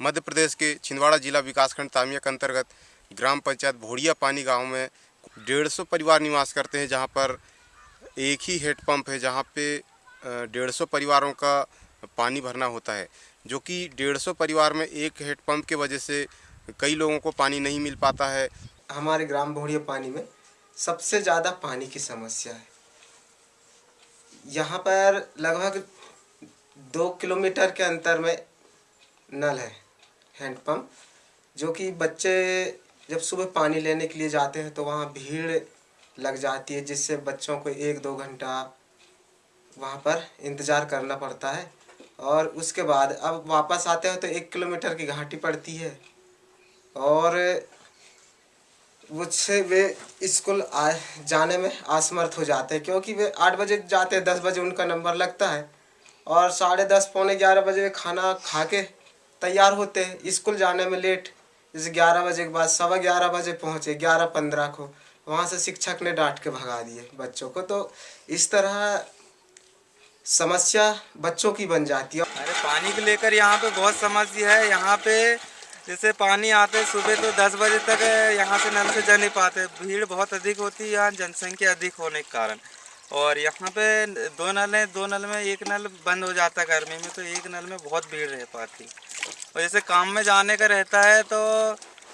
मध्य प्रदेश के छिंदवाड़ा जिला विकासखंड तामिया के अंतर्गत ग्राम पंचायत भोड़िया पानी गाँव में डेढ़ सौ परिवार निवास करते हैं, जहाँ पर एक ही हेड पंप है, जहाँ पे डेढ़ सौ परिवारों का पानी भरना होता है, जो कि डेढ़ सौ परिवार में एक हेड पंप के वजह से कई लोगों को पानी नहीं मिल पाता है। हमारे ग्राम भोड़िया पानी में सबसे ज़्यादा पानी की समस्या है। यहाँ पर लगभग दो किलोमीटर के अंतर में नल है। हैंडपम्प जो कि बच्चे जब सुबह पानी लेने के लिए जाते हैं तो वहाँ भीड़ लग जाती है, जिससे बच्चों को एक दो घंटा वहाँ पर इंतज़ार करना पड़ता है। और उसके बाद अब वापस आते हैं तो एक किलोमीटर की घाटी पड़ती है। और मुझसे वे स्कूल जाने में असमर्थ हो जाते हैं, क्योंकि वे आठ बजे जाते हैं, दस बजे उनका नंबर लगता है। और साढ़े दस, पौने ग्यारह बजे वे खाना खा के तैयार होते हैं। स्कूल जाने में लेट जैसे ग्यारह बजे के बाद सवा ग्यारह बजे पहुँचे, ग्यारह पंद्रह को, वहाँ से शिक्षक ने डांट के भगा दिए बच्चों को। तो इस तरह समस्या बच्चों की बन जाती है। अरे पानी को लेकर यहाँ पे बहुत समस्या है। यहाँ पे जैसे पानी आते सुबह तो दस बजे तक यहाँ से नल से जा नहीं पाते। भीड़ बहुत अधिक होती है यहाँ जनसंख्या अधिक होने के कारण। और यहाँ पे दो नल हैं, दो नल में एक नल बंद हो जाता है गर्मी में तो एक नल में बहुत भीड़ रह पाती। और जैसे काम में जाने का रहता है तो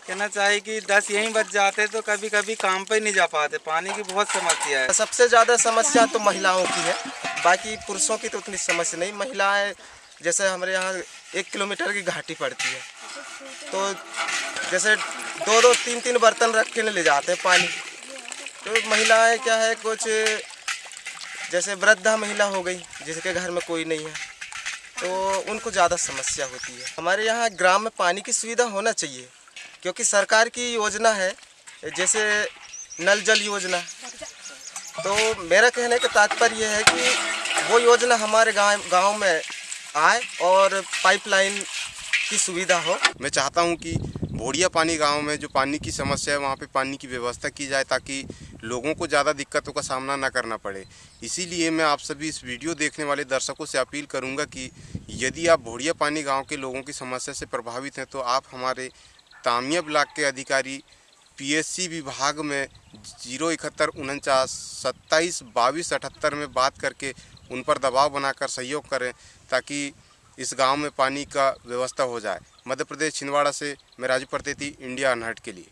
कहना चाहिए कि दस यहीं बच जाते तो कभी कभी काम पे नहीं जा पाते। पानी की बहुत समस्या है। सबसे ज़्यादा समस्या तो महिलाओं की है। बाकी पुरुषों की तो उतनी समस्या नहीं। महिलाएँ, जैसे हमारे यहाँ एक किलोमीटर की घाटी पड़ती है। तो जैसे दो दो तीन तीन बर्तन रख के ले जाते हैं पानी। तो महिलाएँ क्या है, कुछ जैसे वृद्धा महिला हो गई, जिसके घर में कोई नहीं है तो उनको ज़्यादा समस्या होती है। हमारे यहाँ ग्राम में पानी की सुविधा होना चाहिए, क्योंकि सरकार की योजना है, जैसे नल जल योजना। तो मेरा कहने का तात्पर्य है कि वो योजना हमारे गाँव गाँव में आए और पाइपलाइन की सुविधा हो। मैं चाहता हूँ कि भोड़िया पानी गाँव में जो पानी की समस्या है, वहाँ पे पानी की व्यवस्था की जाए, ताकि लोगों को ज़्यादा दिक्कतों का सामना ना करना पड़े। इसीलिए मैं आप सभी इस वीडियो देखने वाले दर्शकों से अपील करूँगा कि यदि आप भोड़िया पानी गाँव के लोगों की समस्या से प्रभावित हैं तो आप हमारे तामिया ब्लॉक के अधिकारी, पीएससी विभाग में ज़ीरो इकहत्तर, उनचास, सत्ताईस, बाईस, अठहत्तर में बात करके उन पर दबाव बनाकर सहयोग करें, ताकि इस गाँव में पानी का व्यवस्था हो जाए। मध्य प्रदेश, छिंदवाड़ा से मैं राजू प्रतेती, इंडिया, अनहट के लिए।